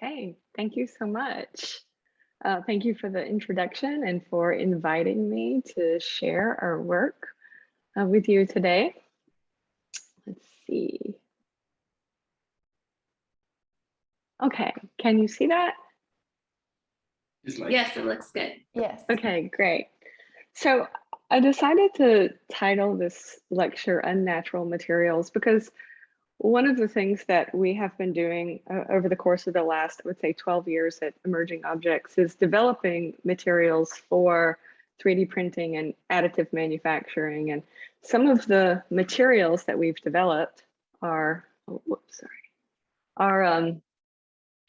Okay, thank you so much. Uh, thank you for the introduction and for inviting me to share our work uh, with you today. Let's see. Okay, can you see that? Yes, it looks good. Yes. Okay, great. So I decided to title this lecture Unnatural Materials because one of the things that we have been doing uh, over the course of the last, I would say 12 years at Emerging Objects is developing materials for 3D printing and additive manufacturing. And some of the materials that we've developed are, oh, whoops, sorry, are, um,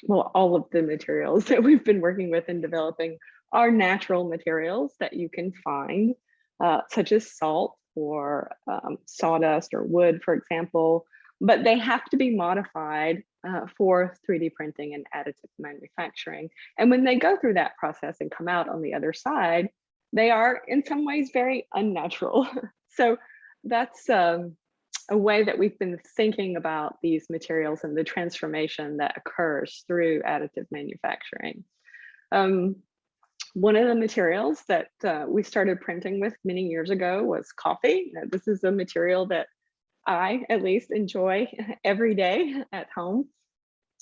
well, all of the materials that we've been working with and developing are natural materials that you can find, uh, such as salt or um, sawdust or wood, for example, but they have to be modified uh, for 3D printing and additive manufacturing. And when they go through that process and come out on the other side, they are in some ways very unnatural. so that's um, a way that we've been thinking about these materials and the transformation that occurs through additive manufacturing. Um, one of the materials that uh, we started printing with many years ago was coffee. This is a material that I at least enjoy every day at home.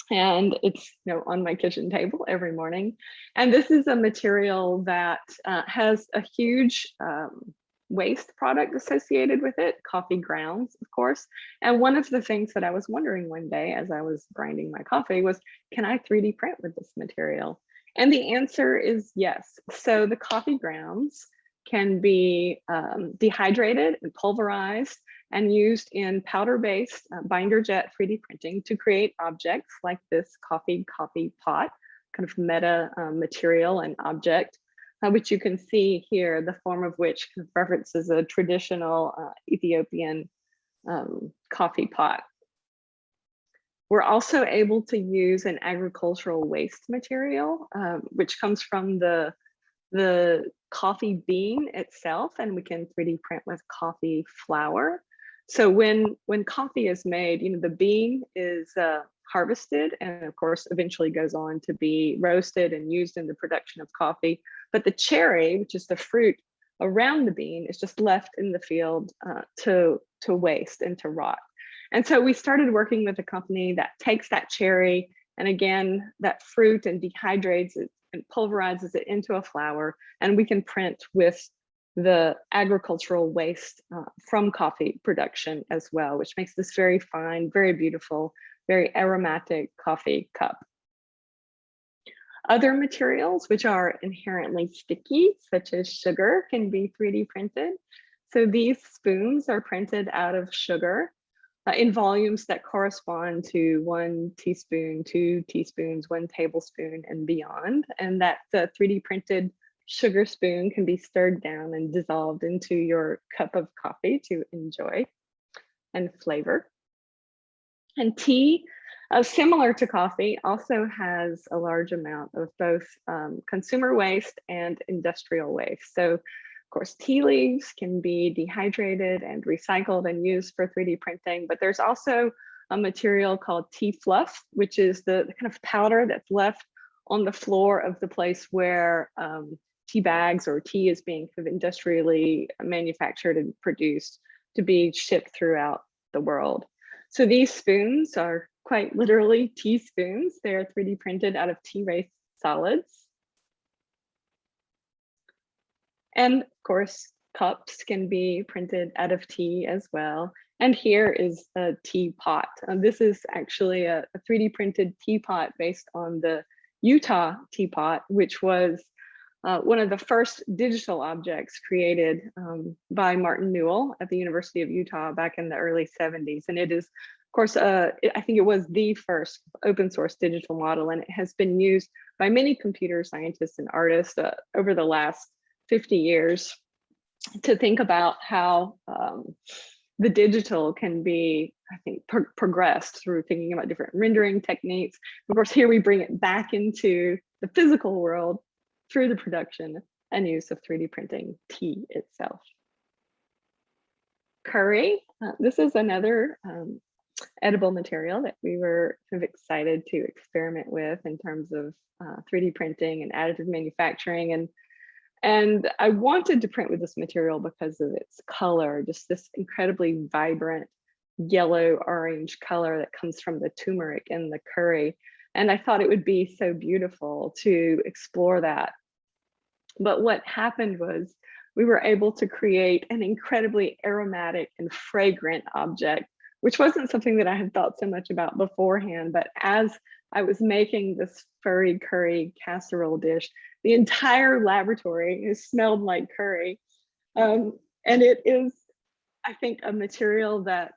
And it's you know on my kitchen table every morning. And this is a material that uh, has a huge um, waste product associated with it, coffee grounds, of course. And one of the things that I was wondering one day as I was grinding my coffee was, can I 3D print with this material? And the answer is yes. So the coffee grounds can be um, dehydrated and pulverized and used in powder-based uh, binder jet 3D printing to create objects like this coffee coffee pot, kind of meta um, material and object, uh, which you can see here, the form of which references a traditional uh, Ethiopian um, coffee pot. We're also able to use an agricultural waste material, um, which comes from the the coffee bean itself and we can 3D print with coffee flour. So when, when coffee is made, you know, the bean is uh, harvested and of course eventually goes on to be roasted and used in the production of coffee. But the cherry, which is the fruit around the bean is just left in the field uh, to, to waste and to rot. And so we started working with a company that takes that cherry and again, that fruit and dehydrates it and pulverizes it into a flour and we can print with the agricultural waste uh, from coffee production as well, which makes this very fine, very beautiful, very aromatic coffee cup. Other materials which are inherently sticky, such as sugar, can be 3D printed. So these spoons are printed out of sugar uh, in volumes that correspond to one teaspoon, two teaspoons, one tablespoon and beyond. And that the 3D printed sugar spoon can be stirred down and dissolved into your cup of coffee to enjoy and flavor. And tea, uh, similar to coffee, also has a large amount of both um, consumer waste and industrial waste. So of course, tea leaves can be dehydrated and recycled and used for 3D printing, but there's also a material called tea fluff, which is the, kind of powder that's left on the floor of the place where um, tea bags or tea is being industrially manufactured and produced to be shipped throughout the world. So these spoons are quite literally teaspoons. They are 3D printed out of tea race solids. And of course, cups can be printed out of tea as well. And here is a teapot. Um, this is actually a, a 3D printed teapot based on the Utah teapot, which was uh, one of the first digital objects created um, by Martin Newell at the University of Utah back in the early 70s. And it is, of course, uh, I think it was the first open source digital model, and it has been used by many computer scientists and artists uh, over the last 50 years to think about how um, the digital can be, I think, pro progressed through thinking about different rendering techniques. Of course, here we bring it back into the physical world through the production and use of 3D printing tea itself. Curry, uh, this is another um, edible material that we were kind of excited to experiment with in terms of uh, 3D printing and additive manufacturing. And, and I wanted to print with this material because of its color, just this incredibly vibrant yellow orange color that comes from the turmeric in the curry. And I thought it would be so beautiful to explore that. But what happened was we were able to create an incredibly aromatic and fragrant object, which wasn't something that I had thought so much about beforehand. But as I was making this furry curry casserole dish, the entire laboratory smelled like curry. Um, and it is, I think, a material that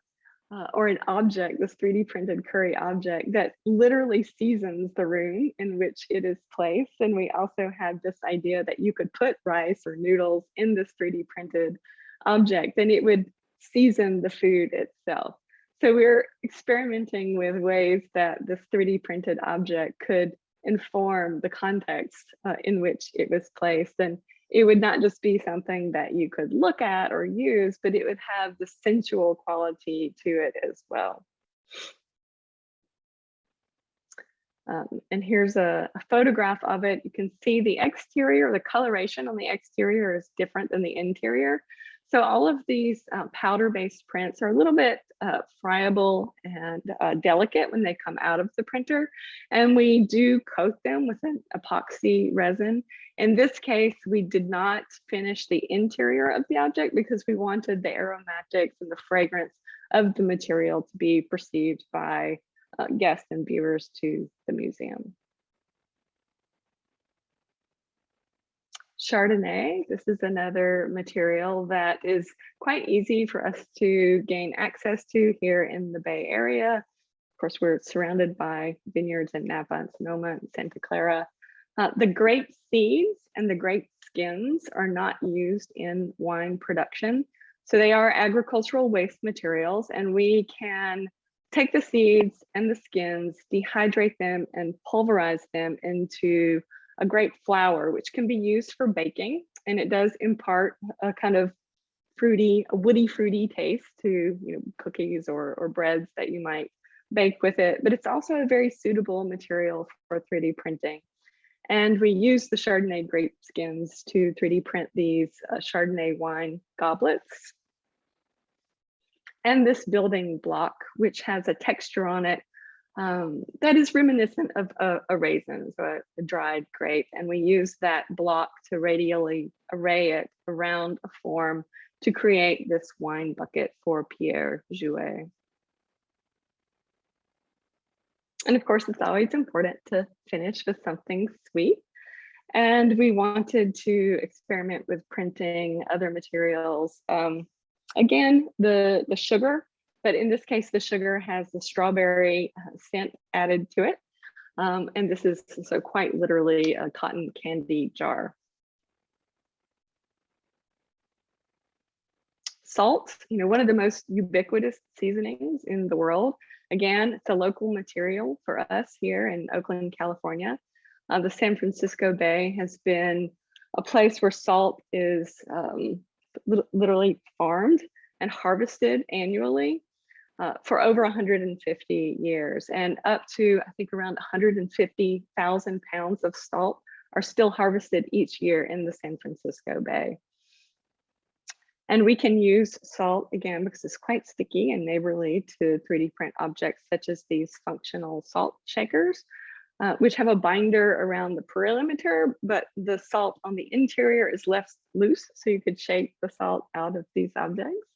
uh, or an object, this 3D printed curry object that literally seasons the room in which it is placed. And we also had this idea that you could put rice or noodles in this 3D printed object and it would season the food itself. So we're experimenting with ways that this 3D printed object could inform the context uh, in which it was placed. And it would not just be something that you could look at or use, but it would have the sensual quality to it as well. Um, and here's a, a, photograph of it. You can see the exterior, the coloration on the exterior is different than the interior. So all of these uh, powder-based prints are a little bit uh, friable and uh, delicate when they come out of the printer. And we do coat them with an epoxy resin. In this case, we did not finish the interior of the object because we wanted the aromatics and the fragrance of the material to be perceived by uh, guests and viewers to the museum. Chardonnay. This is another material that is quite easy for us to gain access to here in the Bay Area. Of course, we're surrounded by vineyards in Napa and Sonoma and Santa Clara. Uh, the grape seeds and the grape skins are not used in wine production. So they are agricultural waste materials and we can take the seeds and the skins, dehydrate them and pulverize them into a grape flour, which can be used for baking. And it does impart a kind of fruity, a woody fruity taste to you know, cookies or, or breads that you might bake with it. But it's also a very suitable material for 3D printing. And we use the Chardonnay grape skins to 3D print these uh, Chardonnay wine goblets. And this building block, which has a texture on it um, that is reminiscent of a, a raisin, so a, a, dried grape. And we use that block to radially array it around a form to create this wine bucket for Perrier-Jouët. And of course, it's always important to finish with something sweet. And we wanted to experiment with printing other materials. Um, again, the, the sugar but in this case, the sugar has the strawberry uh, scent added to it. Um, and this is so quite literally a cotton candy jar. Salt, you know, one of the most ubiquitous seasonings in the world. Again, it's a local material for us here in Oakland, California. Uh, the San Francisco Bay has been a place where salt is um, literally farmed and harvested annually uh, for over 150 years and up to, I think around 150,000 pounds of salt are still harvested each year in the San Francisco Bay. And we can use salt again because it's quite sticky and neighborly to 3D print objects such as these functional salt shakers, uh, which have a binder around the perimeter, but the salt on the interior is left loose. So you could shake the salt out of these objects.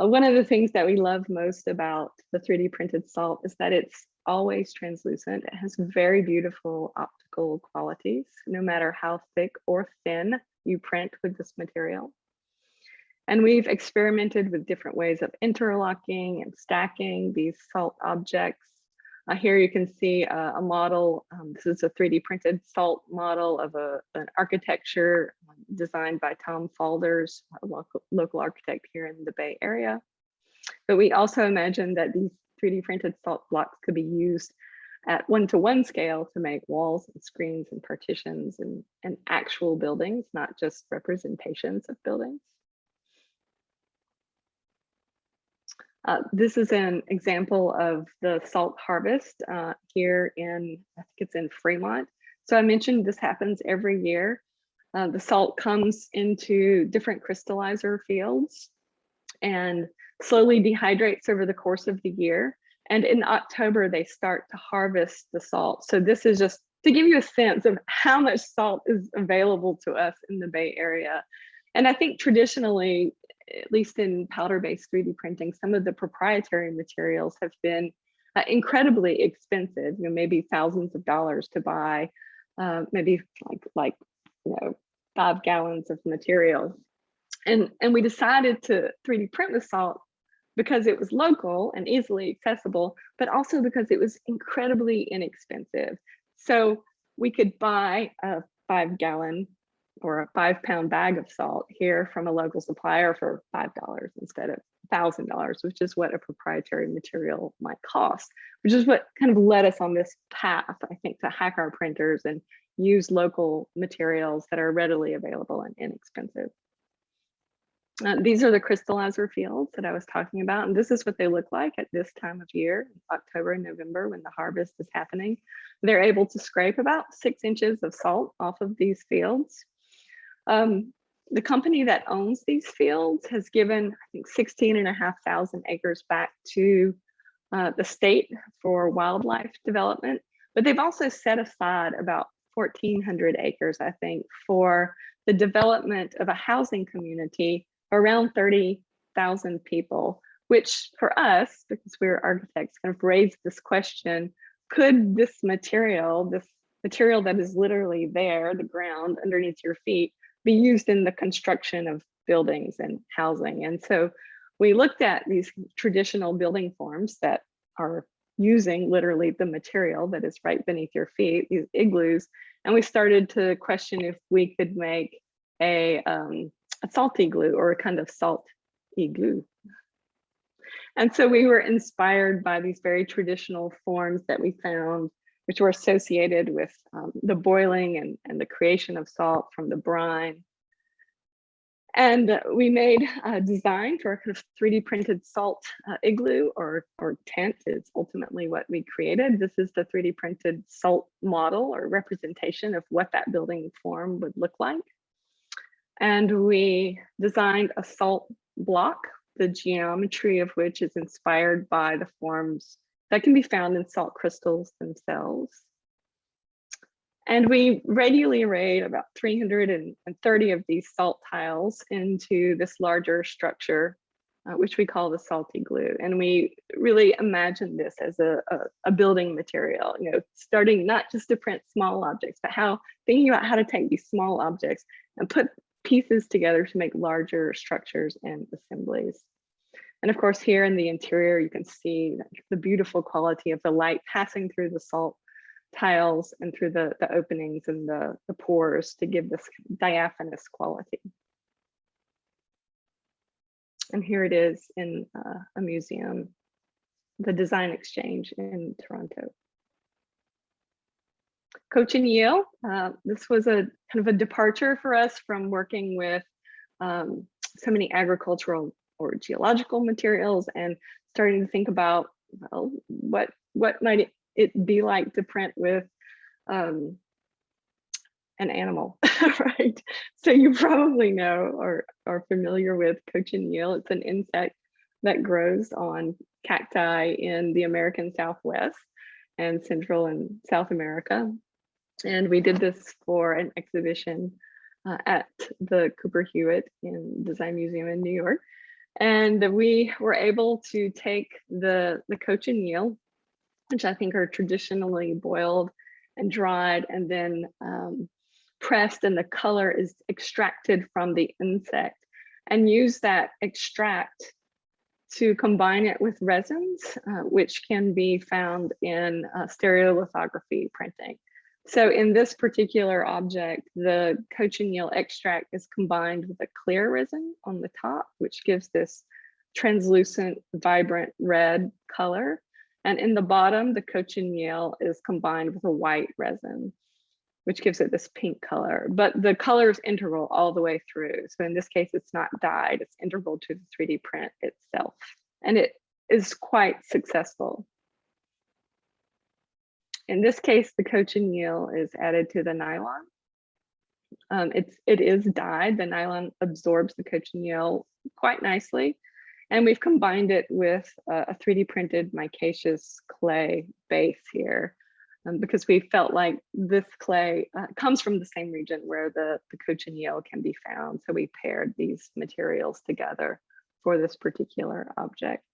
Uh, one of the things that we love most about the 3D printed salt is that it's always translucent. It has very beautiful optical qualities, no matter how thick or thin you print with this material. And we've experimented with different ways of interlocking and stacking these salt objects uh, here you can see a, a model. Um, this is a 3D printed salt model of a, an architecture um, designed by Thom Faulders, a local, local architect here in the Bay Area. But we also imagined that these 3D printed salt blocks could be used at one-to-one -one scale to make walls and screens and partitions and, and actual buildings, not just representations of buildings. Uh, this is an example of the salt harvest uh, here in, I think it's in Fremont. So I mentioned this happens every year. Uh, the salt comes into different crystallizer fields and slowly dehydrates over the course of the year. And in October, they start to harvest the salt. So this is just to give you a sense of how much salt is available to us in the Bay Area. And I think traditionally, at least in powder-based 3D printing, some of the proprietary materials have been uh, incredibly expensive, you know, maybe thousands of dollars to buy, uh, maybe like, like, you know, five gallons of material. And, and we decided to 3D print the salt because it was local and easily accessible, but also because it was incredibly inexpensive. So we could buy a five gallon or a five pound bag of salt here from a local supplier for $5 instead of $1,000, which is what a proprietary material might cost, which is what kind of led us on this path, I think, to hack our printers and use local materials that are readily available and inexpensive. Uh, these are the crystallizer fields that I was talking about, and this is what they look like at this time of year, October and November, when the harvest is happening. They're able to scrape about six inches of salt off of these fields. Um, the company that owns these fields has given, I think, 16 and a half thousand acres back to uh, the state for wildlife development, but they've also set aside about 1,400 acres, I think, for the development of a housing community around 30,000 people, which for us, because we're architects, kind of raised this question, could this material, this material that is literally there, the ground underneath your feet, be used in the construction of buildings and housing? And so we looked at these traditional building forms that are using literally the material that is right beneath your feet, these igloos, and we started to question if we could make a um, a salt igloo or a kind of salt igloo. And so we were inspired by these very traditional forms that we found, which were associated with um, the boiling and, and the creation of salt from the brine. And we made a design for a kind of 3D printed salt uh, igloo or, or tent is ultimately what we created. This is the 3D printed salt model or representation of what that building form would look like. And we designed a salt block, the geometry of which is inspired by the forms that can be found in salt crystals themselves. And we radially arrayed about 330 of these salt tiles into this larger structure, uh, which we call the Saltygloo. And we really imagined this as a, a, a, building material, you know, starting not just to print small objects, but how thinking about how to take these small objects and put pieces together to make larger structures and assemblies. And of course, here in the interior, you can see the beautiful quality of the light passing through the salt tiles and through the, the openings and the, the pores to give this diaphanous quality. And here it is in uh, a museum, the Design Exchange in Toronto. Cochineal. Uh, this was a kind of a departure for us from working with um, so many agricultural or geological materials and starting to think about well, what what might it be like to print with um, an animal, right? So you probably know or are familiar with cochineal. It's an insect that grows on cacti in the American Southwest and Central and South America. And we did this for an exhibition uh, at the Cooper Hewitt in Design Museum in New York. And we were able to take the, the cochineal, which I think are traditionally boiled and dried and then um, pressed and the color is extracted from the insect and use that extract to combine it with resins, uh, which can be found in uh, stereolithography printing. So in this particular object, the cochineal extract is combined with a clear resin on the top, which gives this translucent, vibrant red color. And in the bottom, the cochineal is combined with a white resin, which gives it this pink color. But the color is integral all the way through. So in this case, it's not dyed, it's integral to the 3D print itself. And it is quite successful. In this case, the cochineal is added to the nylon. Um, it's, it is dyed, the nylon absorbs the cochineal quite nicely. And we've combined it with a, a 3D printed micaceous clay base here um, because we felt like this clay uh, comes from the same region where the, the cochineal can be found. So we paired these materials together for this particular object.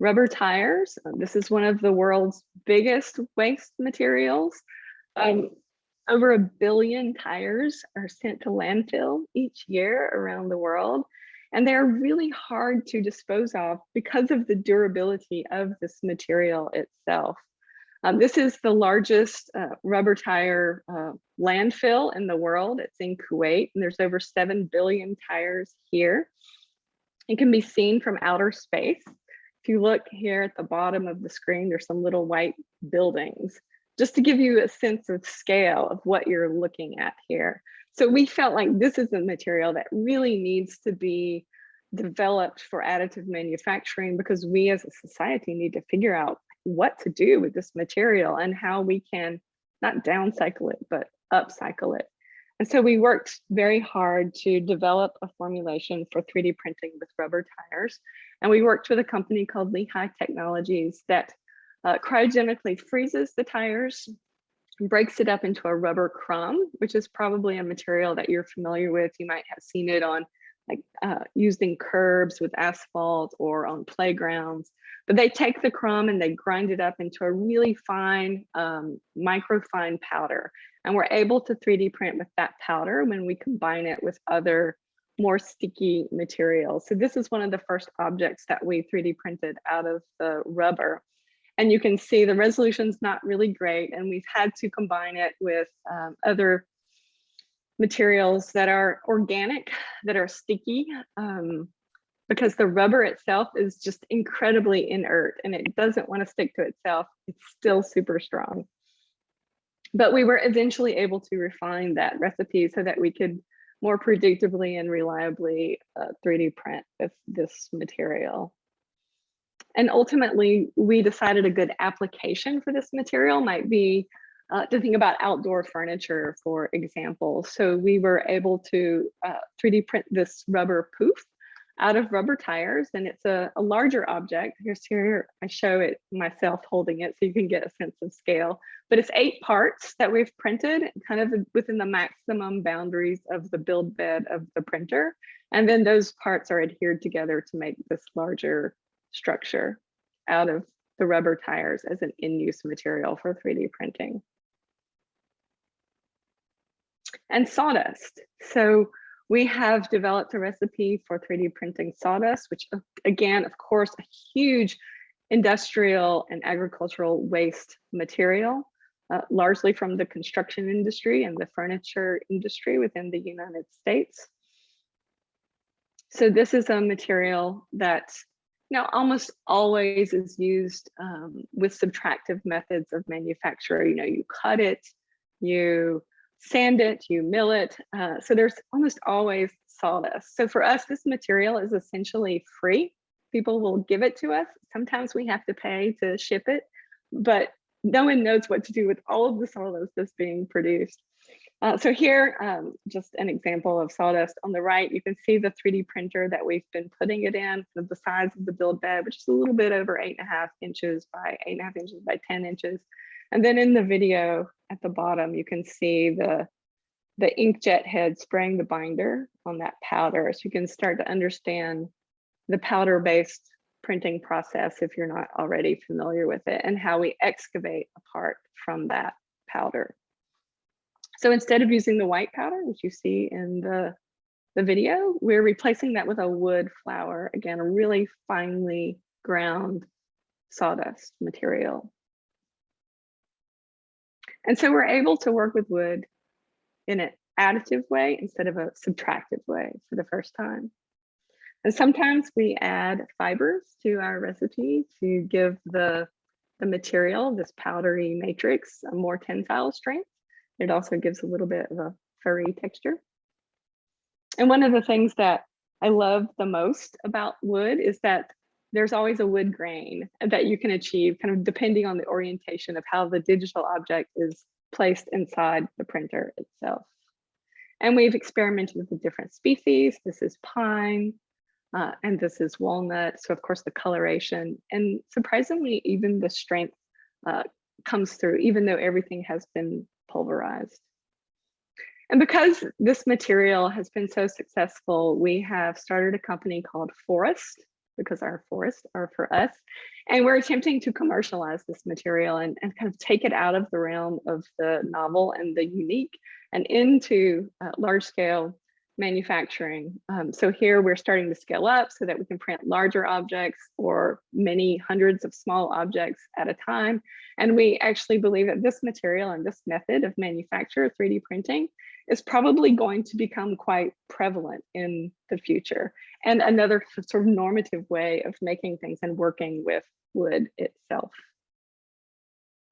Rubber tires, uh, this is one of the world's biggest waste materials. Um, over a billion tires are sent to landfill each year around the world. And they're really hard to dispose of because of the durability of this material itself. Um, this is the largest uh, rubber tire uh, landfill in the world. It's in Kuwait, and there's over 7 billion tires here. It can be seen from outer space. If you look here at the bottom of the screen, there's some little white buildings, just to give you a sense of scale of what you're looking at here. So we felt like this is a material that really needs to be developed for additive manufacturing because we as a society need to figure out what to do with this material and how we can not downcycle it, but upcycle it. So we worked very hard to develop a formulation for 3D printing with rubber tires. And we worked with a company called Lehigh Technologies that uh, cryogenically freezes the tires breaks it up into a rubber crumb, which is probably a material that you're familiar with. You might have seen it on like uh, using curbs with asphalt or on playgrounds. But they take the crumb and they grind it up into a really fine, um, microfine powder. And we're able to 3D print with that powder when we combine it with other more sticky materials. So this is one of the first objects that we 3D printed out of the rubber. And you can see the resolution's not really great and we've had to combine it with um, other materials that are organic, that are sticky, um, because the rubber itself is just incredibly inert and it doesn't want to stick to itself. It's still super strong. But we were eventually able to refine that recipe so that we could more predictably and reliably uh, 3D print with this material. And ultimately, we decided a good application for this material might be uh, to think about outdoor furniture, for example. So we were able to uh, 3D print this rubber poof out of rubber tires and it's a, a, larger object. Here's here, I show it myself holding it so you can get a sense of scale. But it's eight parts that we've printed kind of within the maximum boundaries of the build bed of the printer. And then those parts are adhered together to make this larger structure out of the rubber tires as an in-use material for 3D printing and sawdust. So we have developed a recipe for 3D printing sawdust, which again, of course, a huge industrial and agricultural waste material, uh, largely from the construction industry and the furniture industry within the United States. So this is a material that you know, almost always is used um, with subtractive methods of manufacture. You know, you cut it, you sand it, you mill it. Uh, so there's almost always sawdust. So for us, this material is essentially free. People will give it to us. Sometimes we have to pay to ship it, but no one knows what to do with all of the sawdust that's being produced. Uh, so here, um, just an example of sawdust on the right, you can see the 3D printer that we've been putting it in, the size of the build bed, which is a little bit over eight and a half inches by eight and a half inches by 10 inches. And then in the video at the bottom, you can see the, the inkjet head spraying the binder on that powder. So you can start to understand the powder-based printing process if you're not already familiar with it and how we excavate a part from that powder. So instead of using the white powder, which you see in the, the video, we're replacing that with a wood flour. Again, a really finely ground sawdust material. And so we're able to work with wood in an additive way instead of a subtractive way for the first time. And sometimes we add fibers to our recipe to give the, the material, this powdery matrix, a more tensile strength. It also gives a little bit of a furry texture. And one of the things that I love the most about wood is that there's always a wood grain that you can achieve kind of depending on the orientation of how the digital object is placed inside the printer itself. And we've experimented with different species. This is pine, uh, and this is walnut. So of course the coloration and surprisingly, even the strength uh, comes through, even though everything has been pulverized. And because this material has been so successful, we have started a company called Forust, because our forests are for us. And we're attempting to commercialize this material and, and kind of take it out of the realm of the novel and the unique and into uh, large scale manufacturing. Um, so here we're starting to scale up so that we can print larger objects or many hundreds of small objects at a time. And we actually believe that this material and this method of manufacture 3D printing is probably going to become quite prevalent in the future and another sort of normative way of making things and working with wood itself.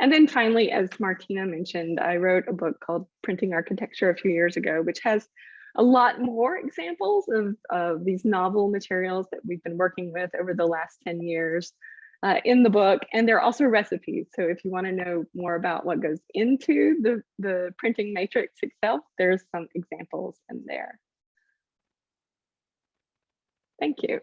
And then finally, as Martina mentioned, I wrote a book called Printing Architecture a few years ago, which has a lot more examples of, of these novel materials that we've been working with over the last 10 years uh, in the book. And there are also recipes. So if you want to know more about what goes into the, the printing matrix itself, there's some examples in there. Thank you.